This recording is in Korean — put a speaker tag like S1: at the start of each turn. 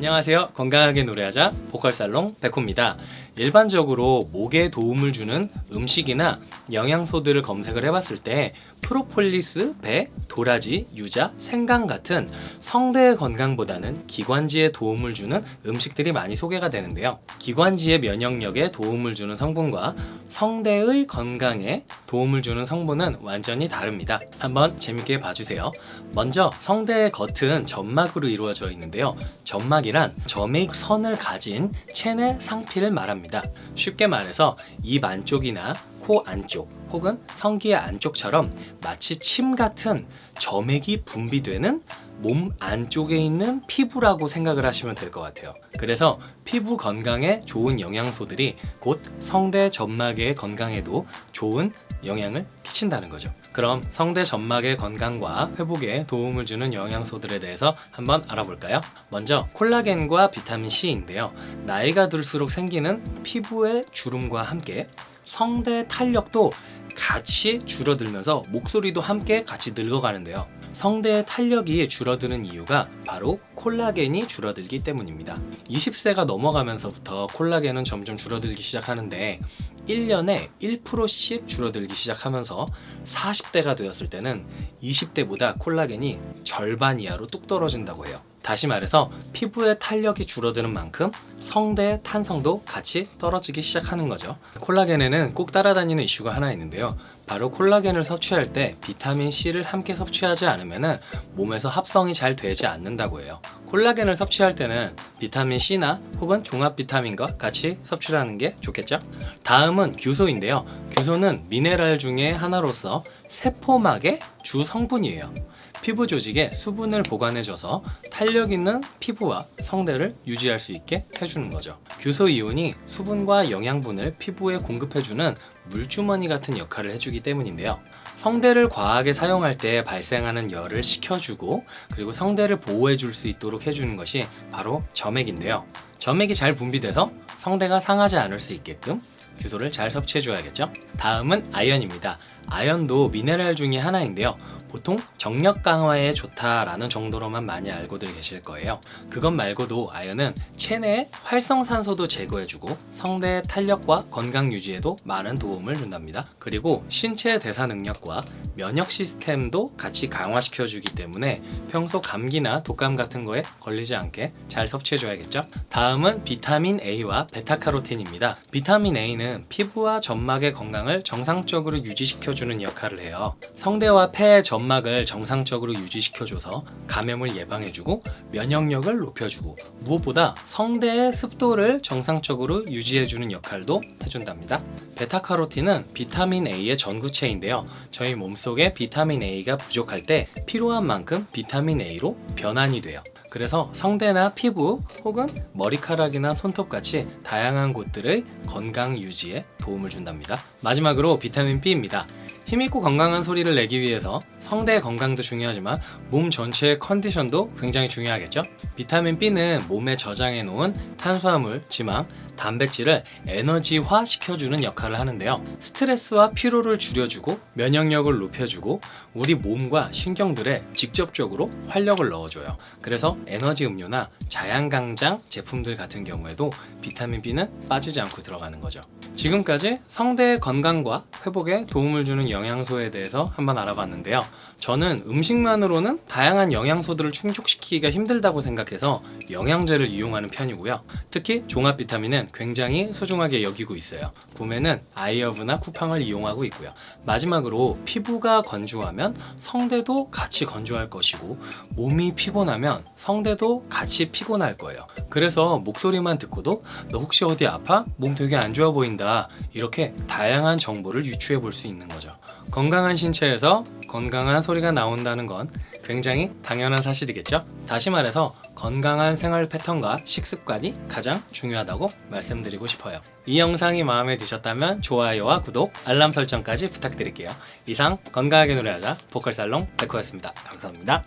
S1: 안녕하세요. 건강하게 노래하자 보컬살롱 백호입니다. 일반적으로 목에 도움을 주는 음식이나 영양소들을 검색을 해봤을 때 프로폴리스, 배, 도라지, 유자, 생강 같은 성대의 건강보다는 기관지에 도움을 주는 음식들이 많이 소개가 되는데요. 기관지의 면역력에 도움을 주는 성분과 성대의 건강에 도움을 주는 성분은 완전히 다릅니다. 한번 재밌게 봐주세요. 먼저 성대의 겉은 점막으로 이루어져 있는데요. 점막 이란 점액 선을 가진 체내 상피를 말합니다. 쉽게 말해서 입 안쪽이나 코 안쪽 혹은 성기의 안쪽처럼 마치 침 같은 점액이 분비되는 몸 안쪽에 있는 피부라고 생각을 하시면 될 것 같아요. 그래서 피부 건강에 좋은 영양소들이 곧 성대 점막의 건강에도 좋은 영향을 끼친다는 거죠. 그럼 성대 점막의 건강과 회복에 도움을 주는 영양소들에 대해서 한번 알아볼까요? 먼저 콜라겐과 비타민C인데요. 나이가 들수록 생기는 피부의 주름과 함께 성대 탄력도 같이 줄어들면서 목소리도 함께 같이 늙어가는데요. 성대의 탄력이 줄어드는 이유가 바로 콜라겐이 줄어들기 때문입니다. 20세가 넘어가면서부터 콜라겐은 점점 줄어들기 시작하는데 1년에 1%씩 줄어들기 시작하면서 40대가 되었을 때는 20대보다 콜라겐이 절반 이하로 뚝 떨어진다고 해요 다시 말해서 피부의 탄력이 줄어드는 만큼 성대의 탄성도 같이 떨어지기 시작하는 거죠. 콜라겐에는 꼭 따라다니는 이슈가 하나 있는데요. 바로 콜라겐을 섭취할 때 비타민C를 함께 섭취하지 않으면 몸에서 합성이 잘 되지 않는다고 해요. 콜라겐을 섭취할 때는 비타민C나 혹은 종합 비타민과 같이 섭취를 하는 게 좋겠죠? 다음은 규소인데요. 규소는 미네랄 중에 하나로서 세포막의 주 성분이에요 피부 조직에 수분을 보관해줘서 탄력 있는 피부와 성대를 유지할 수 있게 해주는 거죠. 규소 이온이 수분과 영양분을 피부에 공급해주는 물주머니 같은 역할을 해주기 때문인데요. 성대를 과하게 사용할 때 발생하는 열을 식혀주고 그리고 성대를 보호해 줄 수 있도록 해주는 것이 바로 점액인데요. 점액이 잘 분비돼서 성대가 상하지 않을 수 있게끔 규소를 잘 섭취해 줘야겠죠? 다음은 아연입니다 아연도 미네랄 중에 하나인데요. 보통 정력 강화에 좋다라는 정도로만 많이 알고들 계실 거예요. 그것 말고도 아연은 체내의 활성산소도 제거해주고 성대의 탄력과 건강 유지에도 많은 도움을 준답니다. 그리고 신체 대사 능력과 면역 시스템도 같이 강화시켜 주기 때문에 평소 감기나 독감 같은 거에 걸리지 않게 잘 섭취해 줘야겠죠? 다음은 비타민 A와 베타카로틴입니다. 비타민 A는 피부와 점막의 건강을 정상적으로 유지시켜 주는 역할을 해요. 성대와 폐의 점 점막을 정상적으로 유지시켜줘서 감염을 예방해주고 면역력을 높여주고 무엇보다 성대의 습도를 정상적으로 유지해주는 역할도 해준답니다. 베타카로틴은 비타민 A의 전구체인데요. 저희 몸속에 비타민 A가 부족할 때 필요한 만큼 비타민 A로 변환이 돼요. 그래서 성대나 피부 혹은 머리카락이나 손톱같이 다양한 곳들의 건강 유지에 도움을 준답니다. 마지막으로 비타민 B입니다 힘있고 건강한 소리를 내기 위해서 성대 건강도 중요하지만 몸 전체의 컨디션도 굉장히 중요하겠죠? 비타민 B는 몸에 저장해 놓은 탄수화물, 지방, 단백질을 에너지화 시켜주는 역할을 하는데요. 스트레스와 피로를 줄여주고 면역력을 높여주고 우리 몸과 신경들에 직접적으로 활력을 넣어줘요. 그래서 에너지 음료나 자양강장 제품들 같은 경우에도 비타민 B는 빠지지 않고 들어가는 거죠. 지금까지 성대의 건강과 회복에 도움을 주는 영 양소에 대해서 한번 알아봤는데요. 저는 음식만으로는 다양한 영양소들을 충족시키기가 힘들다고 생각해서 영양제를 이용하는 편이고요. 특히 종합 비타민은 굉장히 소중하게 여기고 있어요. 구매는 아이어브나 쿠팡을 이용하고 있고요. 마지막으로 피부가 건조하면 성대도 같이 건조할 것이고 몸이 피곤하면 성대도 같이 피곤할 거예요. 그래서 목소리만 듣고도 너 혹시 어디 아파? 몸 되게 안 좋아 보인다. 이렇게 다양한 정보를 유추해 볼 수 있는 거죠 건강한 신체에서 건강한 소리가 나온다는 건 굉장히 당연한 사실이겠죠? 다시 말해서 건강한 생활 패턴과 식습관이 가장 중요하다고 말씀드리고 싶어요. 이 영상이 마음에 드셨다면 좋아요와 구독, 알람 설정까지 부탁드릴게요. 이상 건강하게 노래하자 보컬살롱 백호였습니다. 감사합니다